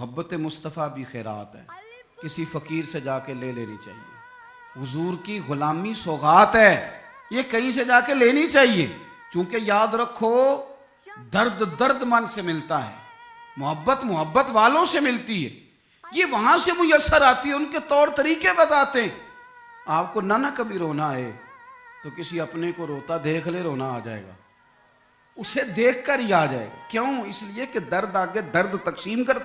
محبت مصطفیٰ بھی خیرات ہے۔ کسی فقیر سے جا کے لے لینی چاہیے۔ حضور کی غلامی سوغات ہے۔ یہ کہیں سے جا کے لینی چاہیے۔ چونکہ یاد رکھو، درد درد من سے ملتا ہے۔ محبت محبت والوں سے ملتی ہے۔ یہ وہاں سے میسر آتی ہے، ان کے طور طریقے بتاتے ہیں۔ آپ کو نہ نہ کبھی رونا ہے، تو کسی اپنے کو روتا دیکھ لے، رونا آ جائے گا۔ اسے دیکھ کر ہی آ جائے گا۔ کیوں؟ اس لیے کہ درد آگے درد تقسیم کرتا